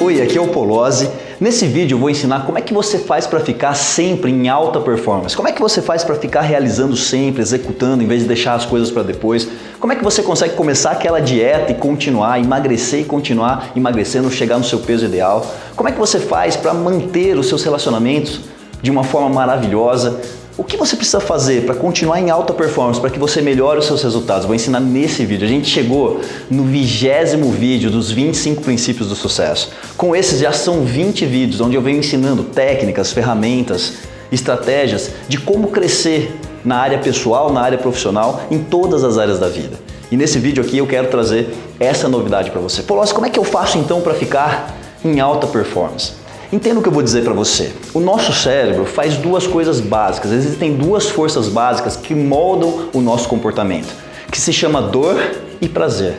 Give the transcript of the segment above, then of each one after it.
Oi, aqui é o Polozzi. Nesse vídeo eu vou ensinar como é que você faz para ficar sempre em alta performance. Como é que você faz para ficar realizando sempre, executando, em vez de deixar as coisas para depois. Como é que você consegue começar aquela dieta e continuar, emagrecer e continuar emagrecendo, chegar no seu peso ideal. Como é que você faz para manter os seus relacionamentos de uma forma maravilhosa, o que você precisa fazer para continuar em alta performance, para que você melhore os seus resultados? Vou ensinar nesse vídeo. A gente chegou no vigésimo vídeo dos 25 princípios do sucesso. Com esses já são 20 vídeos onde eu venho ensinando técnicas, ferramentas, estratégias de como crescer na área pessoal, na área profissional, em todas as áreas da vida. E nesse vídeo aqui eu quero trazer essa novidade para você. Pô, como é que eu faço então para ficar em alta performance? Entenda o que eu vou dizer para você. O nosso cérebro faz duas coisas básicas. Existem duas forças básicas que moldam o nosso comportamento, que se chama dor e prazer.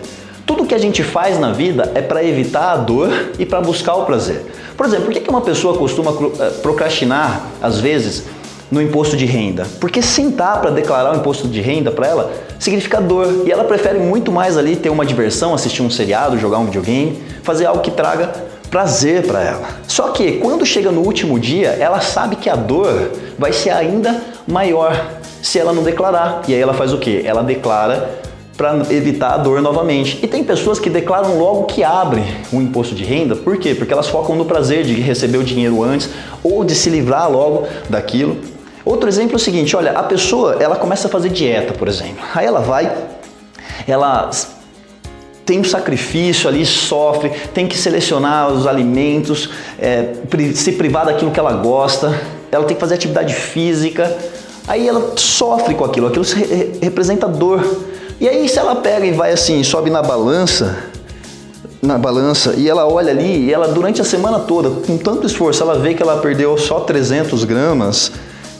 Tudo que a gente faz na vida é para evitar a dor e para buscar o prazer. Por exemplo, por que uma pessoa costuma eh, procrastinar, às vezes, no imposto de renda? Porque sentar para declarar o imposto de renda para ela significa dor e ela prefere muito mais ali ter uma diversão, assistir um seriado, jogar um videogame, fazer algo que traga prazer para ela. Só que quando chega no último dia, ela sabe que a dor vai ser ainda maior se ela não declarar. E aí ela faz o que? Ela declara para evitar a dor novamente. E tem pessoas que declaram logo que abrem o imposto de renda, por quê? Porque elas focam no prazer de receber o dinheiro antes ou de se livrar logo daquilo. Outro exemplo é o seguinte, olha, a pessoa ela começa a fazer dieta, por exemplo. Aí ela vai, ela tem um sacrifício ali, sofre, tem que selecionar os alimentos, é, se privar daquilo que ela gosta, ela tem que fazer atividade física, aí ela sofre com aquilo, aquilo representa dor. E aí se ela pega e vai assim, sobe na balança, na balança e ela olha ali e ela durante a semana toda, com tanto esforço, ela vê que ela perdeu só 300 gramas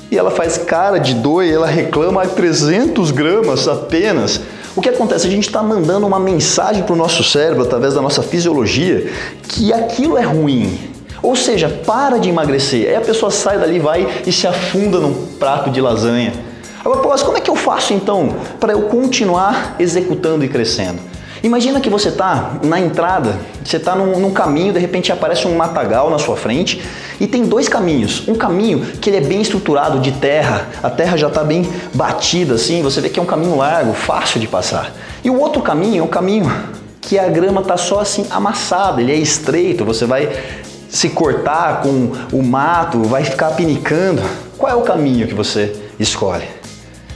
e ela faz cara de dor e ela reclama 300 gramas apenas. O que acontece? A gente está mandando uma mensagem para o nosso cérebro, através da nossa fisiologia, que aquilo é ruim. Ou seja, para de emagrecer. Aí a pessoa sai dali, vai e se afunda num prato de lasanha. Agora, Paulo, como é que eu faço então para eu continuar executando e crescendo? Imagina que você está na entrada, você está num, num, caminho, de repente aparece um matagal na sua frente e tem dois caminhos. Um caminho que ele é bem estruturado de terra, a terra já está bem batida assim, você vê que é um caminho largo, fácil de passar. E o outro caminho é um caminho que a grama está só assim amassada, ele é estreito, você vai se cortar com o mato, vai ficar pinicando. Qual é o caminho que você escolhe?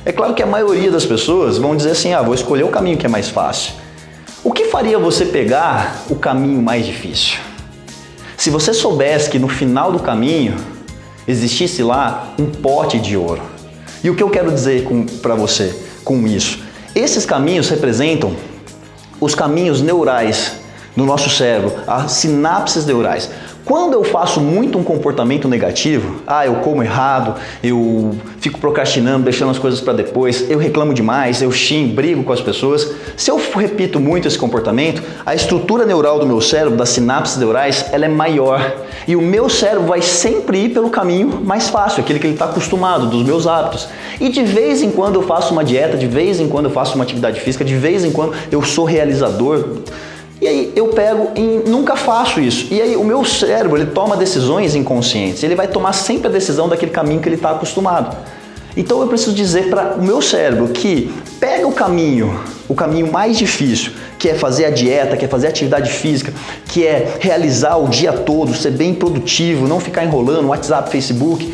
É claro que a maioria das pessoas vão dizer assim, ah, vou escolher o caminho que é mais fácil. Faria você pegar o caminho mais difícil? Se você soubesse que no final do caminho existisse lá um pote de ouro. E o que eu quero dizer para você com isso? Esses caminhos representam os caminhos neurais no nosso cérebro, as sinapses neurais. Quando eu faço muito um comportamento negativo, ah, eu como errado, eu fico procrastinando, deixando as coisas para depois, eu reclamo demais, eu xingo, brigo com as pessoas. Se eu repito muito esse comportamento, a estrutura neural do meu cérebro, das sinapses neurais, ela é maior. E o meu cérebro vai sempre ir pelo caminho mais fácil, aquele que ele está acostumado, dos meus hábitos. E de vez em quando eu faço uma dieta, de vez em quando eu faço uma atividade física, de vez em quando eu sou realizador, e aí eu pego e nunca faço isso. E aí o meu cérebro ele toma decisões inconscientes. Ele vai tomar sempre a decisão daquele caminho que ele está acostumado. Então eu preciso dizer para o meu cérebro que pega o caminho, o caminho mais difícil, que é fazer a dieta, que é fazer atividade física, que é realizar o dia todo, ser bem produtivo, não ficar enrolando WhatsApp, Facebook.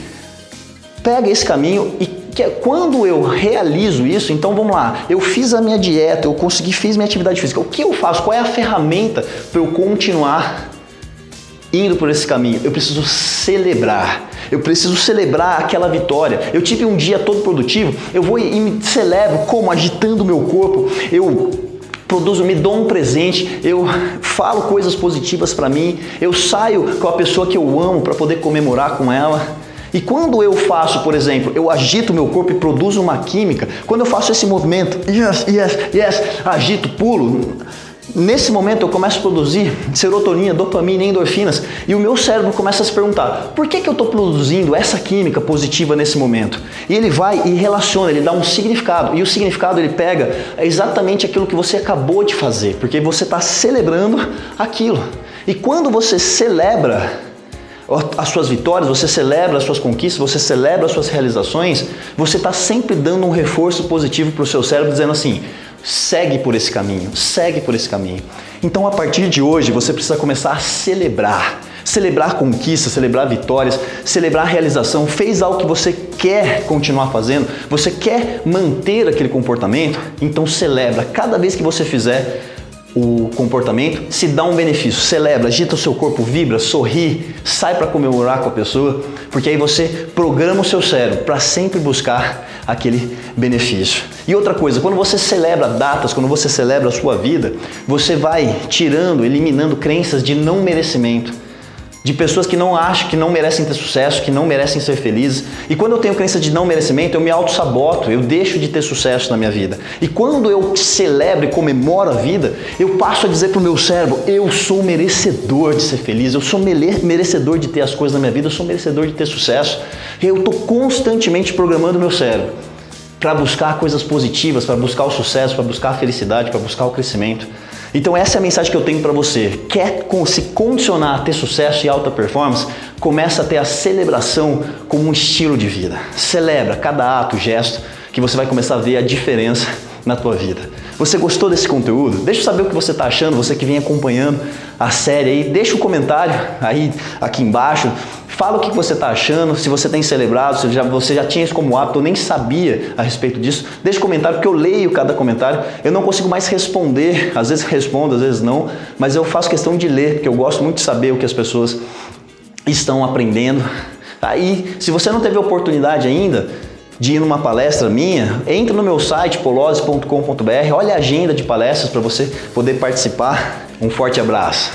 Pega esse caminho e que é quando eu realizo isso, então vamos lá, eu fiz a minha dieta, eu consegui, fiz minha atividade física, o que eu faço? Qual é a ferramenta para eu continuar indo por esse caminho? Eu preciso celebrar, eu preciso celebrar aquela vitória. Eu tive um dia todo produtivo, eu vou e me celebro como? Agitando meu corpo, eu produzo, me dou um presente, eu falo coisas positivas para mim, eu saio com a pessoa que eu amo para poder comemorar com ela. E quando eu faço, por exemplo, eu agito meu corpo e produzo uma química, quando eu faço esse movimento, yes, yes, yes, agito, pulo, nesse momento eu começo a produzir serotonina, dopamina e endorfinas e o meu cérebro começa a se perguntar, por que, que eu estou produzindo essa química positiva nesse momento? E ele vai e relaciona, ele dá um significado e o significado ele pega exatamente aquilo que você acabou de fazer, porque você está celebrando aquilo. E quando você celebra as suas vitórias, você celebra as suas conquistas, você celebra as suas realizações, você está sempre dando um reforço positivo para o seu cérebro, dizendo assim: segue por esse caminho, segue por esse caminho. Então, a partir de hoje, você precisa começar a celebrar. Celebrar conquistas, celebrar vitórias, celebrar realização. Fez algo que você quer continuar fazendo, você quer manter aquele comportamento, então celebra. Cada vez que você fizer, o comportamento, se dá um benefício, celebra, agita o seu corpo, vibra, sorri, sai para comemorar com a pessoa, porque aí você programa o seu cérebro para sempre buscar aquele benefício. E outra coisa, quando você celebra datas, quando você celebra a sua vida, você vai tirando, eliminando crenças de não merecimento de pessoas que não acham que não merecem ter sucesso, que não merecem ser felizes. E quando eu tenho crença de não merecimento, eu me auto-saboto, eu deixo de ter sucesso na minha vida. E quando eu celebro e comemoro a vida, eu passo a dizer para o meu cérebro: eu sou merecedor de ser feliz, eu sou merecedor de ter as coisas na minha vida, eu sou merecedor de ter sucesso. Eu estou constantemente programando o meu cérebro para buscar coisas positivas, para buscar o sucesso, para buscar a felicidade, para buscar o crescimento. Então essa é a mensagem que eu tenho para você. Quer se condicionar a ter sucesso e alta performance? Começa a ter a celebração como um estilo de vida. Celebra cada ato, gesto, que você vai começar a ver a diferença na tua vida. Você gostou desse conteúdo? Deixa eu saber o que você está achando, você que vem acompanhando a série aí, deixa um comentário aí aqui embaixo. Fala o que você está achando, se você tem celebrado, se já, você já tinha isso como hábito, eu nem sabia a respeito disso. Deixa um comentário, porque eu leio cada comentário. Eu não consigo mais responder, às vezes respondo, às vezes não, mas eu faço questão de ler, porque eu gosto muito de saber o que as pessoas estão aprendendo. Aí, se você não teve oportunidade ainda, de ir numa palestra minha, entre no meu site polose.com.br, olha a agenda de palestras para você poder participar. Um forte abraço.